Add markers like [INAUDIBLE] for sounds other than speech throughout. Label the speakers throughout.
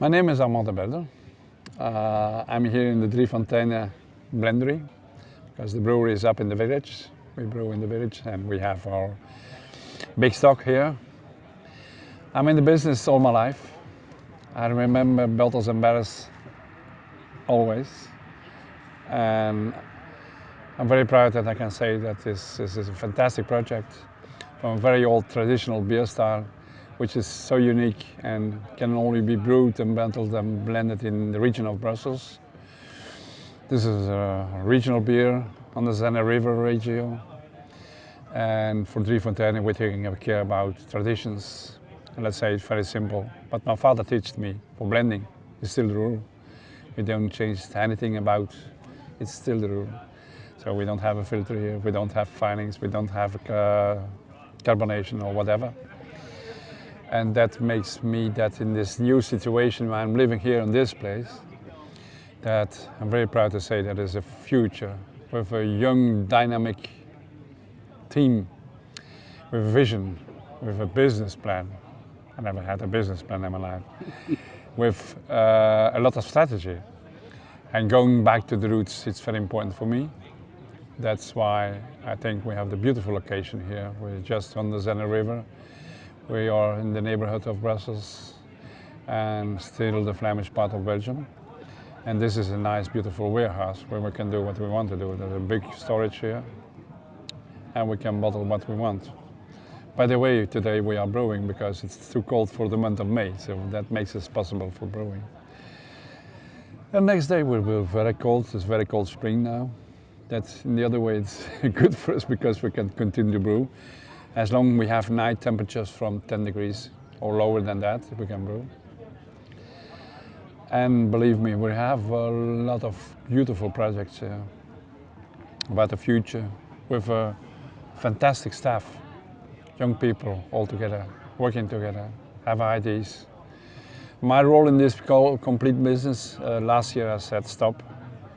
Speaker 1: My name is Armand Debelder. Uh, I'm here in the Driefonteinen blendery because the brewery is up in the village. We brew in the village and we have our big stock here. I'm in the business all my life. I remember Belters and Barres always. And I'm very proud that I can say that this, this is a fantastic project from a very old traditional beer style which is so unique and can only be brewed and bottled and blended in the region of Brussels. This is a regional beer on the Zenne River region. And for Driefonteinen, we're taking care about traditions. And let's say it's very simple. But my father taught me for blending. It's still the rule. We don't change anything about it's still the rule. So we don't have a filter here, we don't have finings, we don't have uh, carbonation or whatever. And that makes me that in this new situation where I'm living here in this place, that I'm very proud to say that there's a future with a young, dynamic team, with vision, with a business plan. I never had a business plan in my life. [LAUGHS] with uh, a lot of strategy. And going back to the roots, it's very important for me. That's why I think we have the beautiful location here. We're just on the Zenne River. We are in the neighborhood of Brussels and still the Flemish part of Belgium. And this is a nice, beautiful warehouse where we can do what we want to do. There's a big storage here and we can bottle what we want. By the way, today we are brewing because it's too cold for the month of May, so that makes it possible for brewing. The next day will be very cold, it's very cold spring now. That's in the other way, it's [LAUGHS] good for us because we can continue to brew. As long as we have night temperatures from 10 degrees or lower than that, we can brew. And believe me, we have a lot of beautiful projects uh, about the future with a fantastic staff, young people all together, working together, have ideas. My role in this complete business, uh, last year I said stop,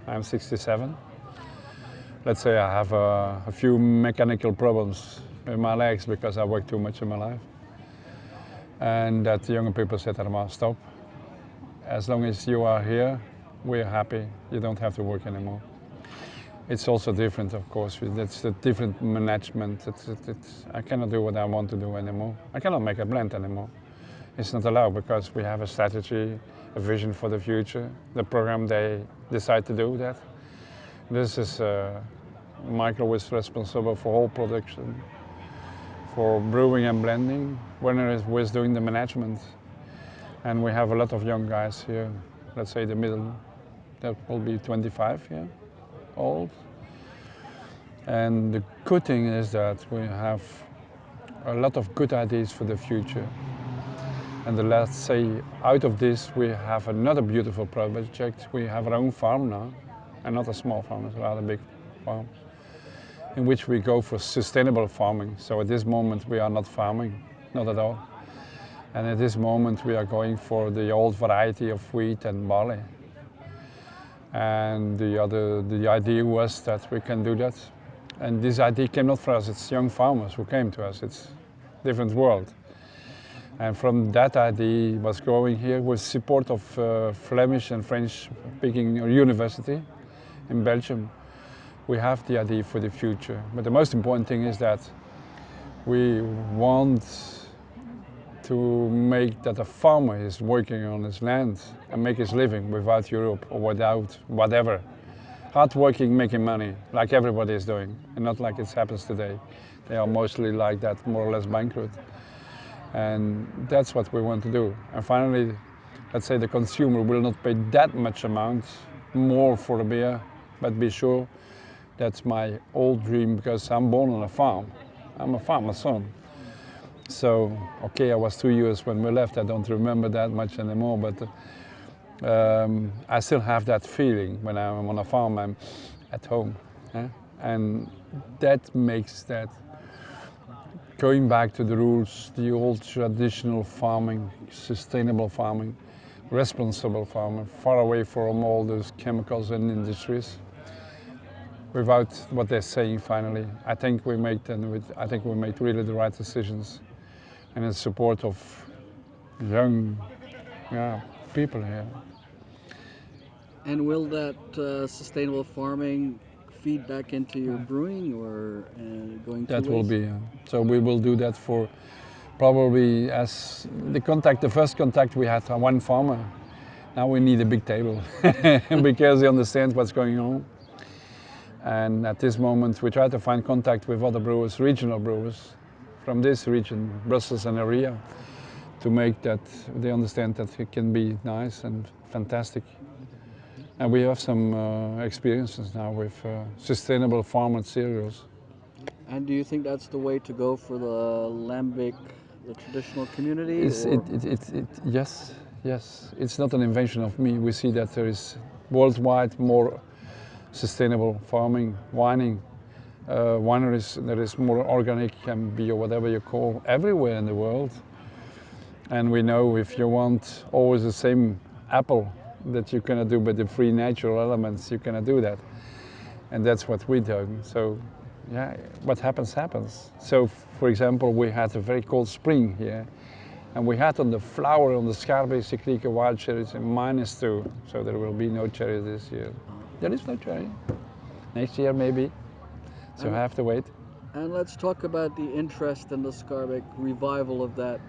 Speaker 1: I'm 67. Let's say I have a, a few mechanical problems in my legs because I work too much in my life. And that the younger people said, Armand, stop. As long as you are here, we're happy. You don't have to work anymore. It's also different, of course. It's a different management. It's, it's, I cannot do what I want to do anymore. I cannot make a blend anymore. It's not allowed because we have a strategy, a vision for the future. The program, they decide to do that. This is uh, Michael is responsible for all production for brewing and blending. Werner was doing the management. And we have a lot of young guys here, let's say the middle, that will be 25 yeah, old. And the good thing is that we have a lot of good ideas for the future. And the, let's say out of this we have another beautiful project. We have our own farm now, and not a small farm, it's a rather big farm in which we go for sustainable farming. So at this moment we are not farming, not at all. And at this moment we are going for the old variety of wheat and barley. And the other, the idea was that we can do that. And this idea came not from us, it's young farmers who came to us. It's different world. And from that idea was growing here with support of uh, Flemish and French speaking university in Belgium we have the idea for the future. But the most important thing is that we want to make that a farmer is working on his land and make his living without Europe or without whatever. Hard working, making money, like everybody is doing, and not like it happens today. They are mostly like that, more or less bankrupt. And that's what we want to do. And finally, let's say the consumer will not pay that much amount more for a beer, but be sure that's my old dream because I'm born on a farm. I'm a farmer's son. So, okay, I was two years when we left. I don't remember that much anymore, but um, I still have that feeling when I'm on a farm, I'm at home. And that makes that going back to the roots, the old traditional farming, sustainable farming, responsible farming, far away from all those chemicals and industries without what they're saying finally. I think we made and I think we made really the right decisions and in support of young yeah, people here.
Speaker 2: And will that uh, sustainable farming feed back into your brewing or uh, going
Speaker 1: That will
Speaker 2: ways?
Speaker 1: be, uh, so we will do that for probably as the contact, the first contact we had one farmer. Now we need a big table [LAUGHS] because he understands what's going on. And at this moment we try to find contact with other brewers, regional brewers from this region, Brussels and area, to make that they understand that it can be nice and fantastic. And we have some uh, experiences now with uh, sustainable farmed cereals.
Speaker 2: And do you think that's the way to go for the lambic, the traditional community?
Speaker 1: It's, it, it, it, it, yes, yes. It's not an invention of me. We see that there is worldwide more sustainable farming, wining, uh, wineries that is more organic and bio, whatever you call, everywhere in the world. And we know if you want always the same apple that you cannot do with the free natural elements, you cannot do that. And that's what we do. So, yeah, what happens, happens. So, for example, we had a very cold spring here, and we had on the flower on the Schaerbeekse kriek wild cherries in minus two, so there will be no cherry this year. There is no train. Next year, maybe. So, I have to wait.
Speaker 2: And let's talk about the interest in the Schaerbeek revival of that.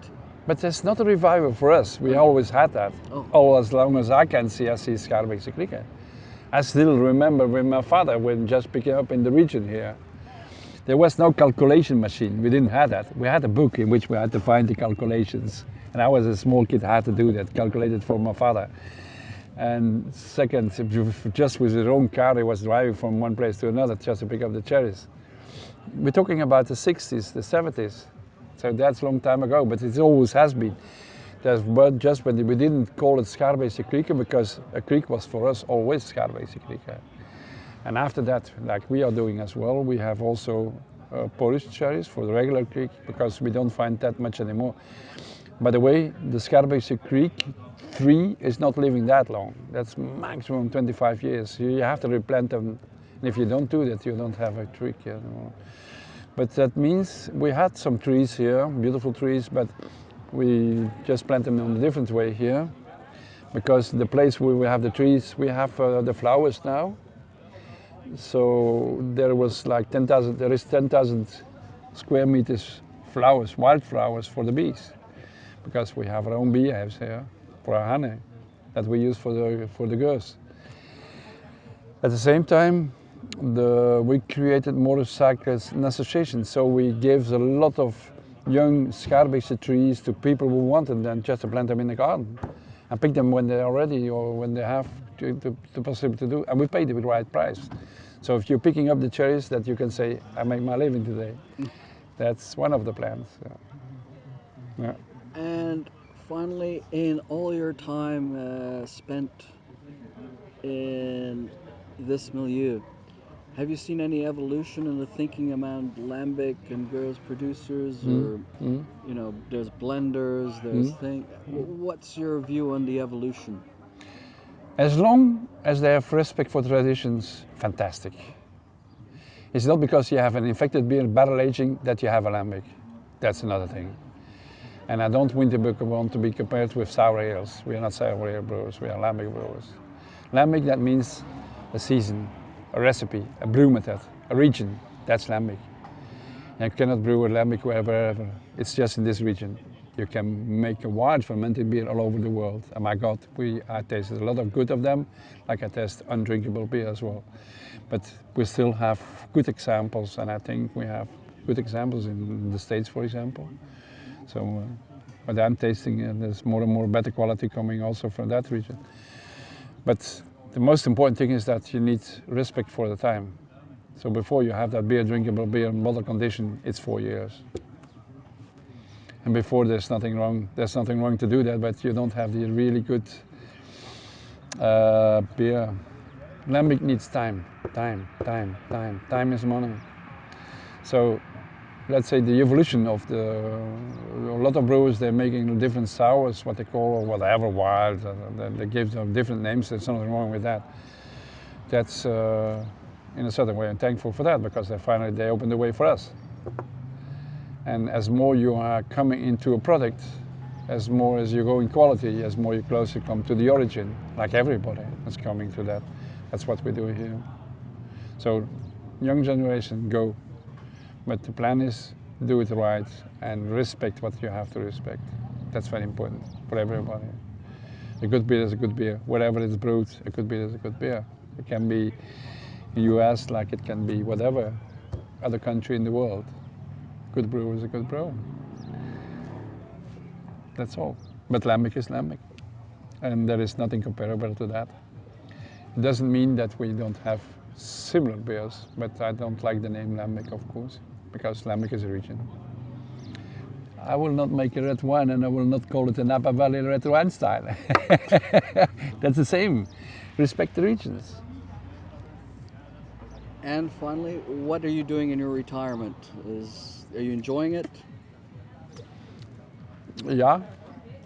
Speaker 1: But it's not a revival for us. We oh. always had that.
Speaker 2: Oh.
Speaker 1: All as long as I can see, I see Schaerbeekse kriek. I still remember when my father when just picking up in the region here. There was no calculation machine. We didn't have that. We had a book in which we had to find the calculations. And I was a small kid, I had to do that, calculated for my father. And second, if you- just with his own car, he was driving from one place to another just to pick up the cherries. We're talking about the 60s, the 70s. So that's a long time ago, but it always has been. But just when we didn't call it Schaerbeekse kriek because a kriek was for us always Schaerbeekse kriek. And after that, like we are doing as well, we have also uh, Polish cherries for the regular kriek because we don't find that much anymore. By the way, the Schaerbeekse Kriek 3 is not living that long. That's maximum 25 years. You have to replant them. And if you don't do that, you don't have a kriek anymore. But that means we had some trees here, beautiful trees, but we just plant them in a different way here. Because the place where we have the trees, we have uh, the flowers now. So there was like 10,000, there is 10,000 square meters flowers, wild flowers for the bees. Because we have our own beehives here for our honey that we use for the, for the gueuze. At the same time, the, we created motorcycles and associations. So we gave a lot of young Schaerbeekse trees to people who wanted them just to plant them in the garden and pick them when they're ready or when they have to, to, the possibility to do. And we paid it with the right price. So if you're picking up the cherries, that you can say, I make my living today. That's one of the plans. Yeah. Yeah.
Speaker 2: And finally, in all your time uh, spent in this milieu, have you seen any evolution in the thinking among lambic and gueuze producers, or
Speaker 1: Mm.
Speaker 2: you know, there's blenders, there's
Speaker 1: Mm.
Speaker 2: thing. What's your view on the evolution?
Speaker 1: As long as they have respect for traditions, fantastic. It's not because you have an infected beer barrel aging that you have a lambic. That's another thing. And I don't want to be, want to be compared with sour ales. We are not sour ale brewers, we are lambic brewers. Lambic, that means a season, a recipe, a brew method, a region. That's lambic. You cannot brew a lambic wherever. It's just in this region. You can make a wild fermented beer all over the world. And my God, we I tasted a lot of good of them, like I taste undrinkable beer as well. But we still have good examples, and I think we have good examples in the States, for example. So, uh, what I'm tasting, uh, there's more and more better quality coming also from that region. But the most important thing is that you need respect for the time. So before you have that beer, drinkable beer in bottle condition, it's four years. And before there's nothing wrong, there's nothing wrong to do that, but you don't have the really good uh, beer. Lambic needs time, time, time, time. Time is money. So let's say the evolution of the, a lot of brewers, they're making different sours, what they call, whatever, wild, they- they give them different names, there's nothing wrong with that. That's, uh, in a certain way, I'm thankful for that, because they finally, they opened the way for us. And as more you are coming into a product, as more as you go in quality, as more you closer come to the origin, like everybody is coming to that. That's what we do here. So, young generation, go. But the plan is do it right and respect what you have to respect. That's very important for everybody. A good beer is a good beer. Wherever it's brewed, a good beer is a good beer. It can be in US like it can be whatever other country in the world. Good brew is a good brew. That's all. But lambic is lambic. And there is nothing comparable to that. It doesn't mean that we don't have similar beers, but I don't like the name lambic, of course, because lambic is a region. I will not make a red wine and I will not call it a Napa Valley red wine style. [LAUGHS] That's the same. Respect the regions.
Speaker 2: And finally, what are you doing in your retirement? Is are you enjoying it?
Speaker 1: Yeah,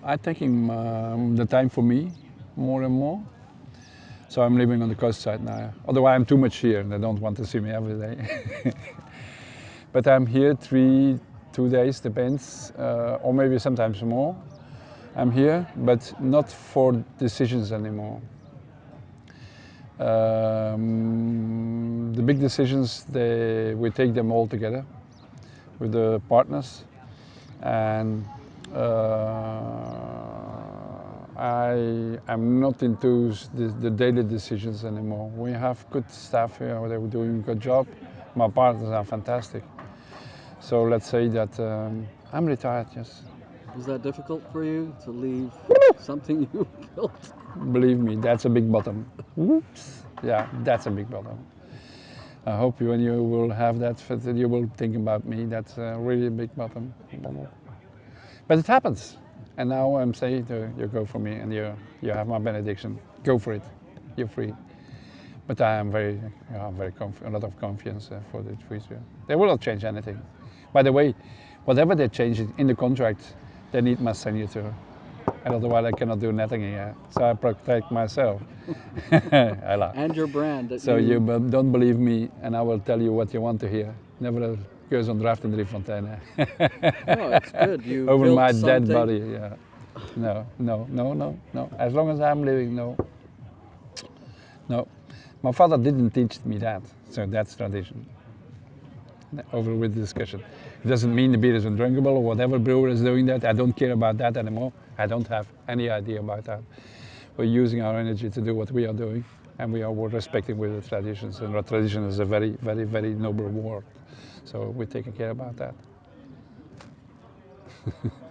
Speaker 1: I'm taking um, the time for me more and more. So I'm living on the coast side now. Otherwise, I'm too much here and they don't want to see me every day. [LAUGHS] but I'm here three, two days, depends, uh, or maybe sometimes more. I'm here, but not for decisions anymore. Um, the big decisions, they, we take them all together with the partners and uh, I am not into the, the, daily decisions anymore. We have good staff here, they're doing a good job. My partners are fantastic. So let's say that um, I'm retired, yes.
Speaker 2: Was that difficult for you to leave something [LAUGHS] you built?
Speaker 1: Believe me, that's a big bottom. Whoops. Yeah, that's a big bottom. I hope you, when you will have that, that you will think about me. That's a really a big bottom. But it happens. And now I'm saying to you go for me and you, you have my benediction. Go for it. You're free. But I am very, I am very a lot of confidence uh, for the future. They will not change anything. By the way, whatever they change in the contract, they need my signature. And otherwise I cannot do nothing here. So I protect myself. [LAUGHS] I like.
Speaker 2: And your brand.
Speaker 1: So you... you don't believe me and I will tell you what you want to hear. Never goes on draft in Driefonteinen. [LAUGHS]
Speaker 2: oh, it's good. You [LAUGHS]
Speaker 1: Over my
Speaker 2: something...
Speaker 1: dead body, yeah. No, no, no, no, no. As long as I'm living, no. No. My father didn't teach me that, so that's tradition. Over with the discussion. It doesn't mean the beer is undrinkable or whatever brewer is doing that. I don't care about that anymore. I don't have any idea about that. We're using our energy to do what we are doing and we are respecting with the traditions and our tradition is a very, very, very noble word. So we're taking care about that. [LAUGHS]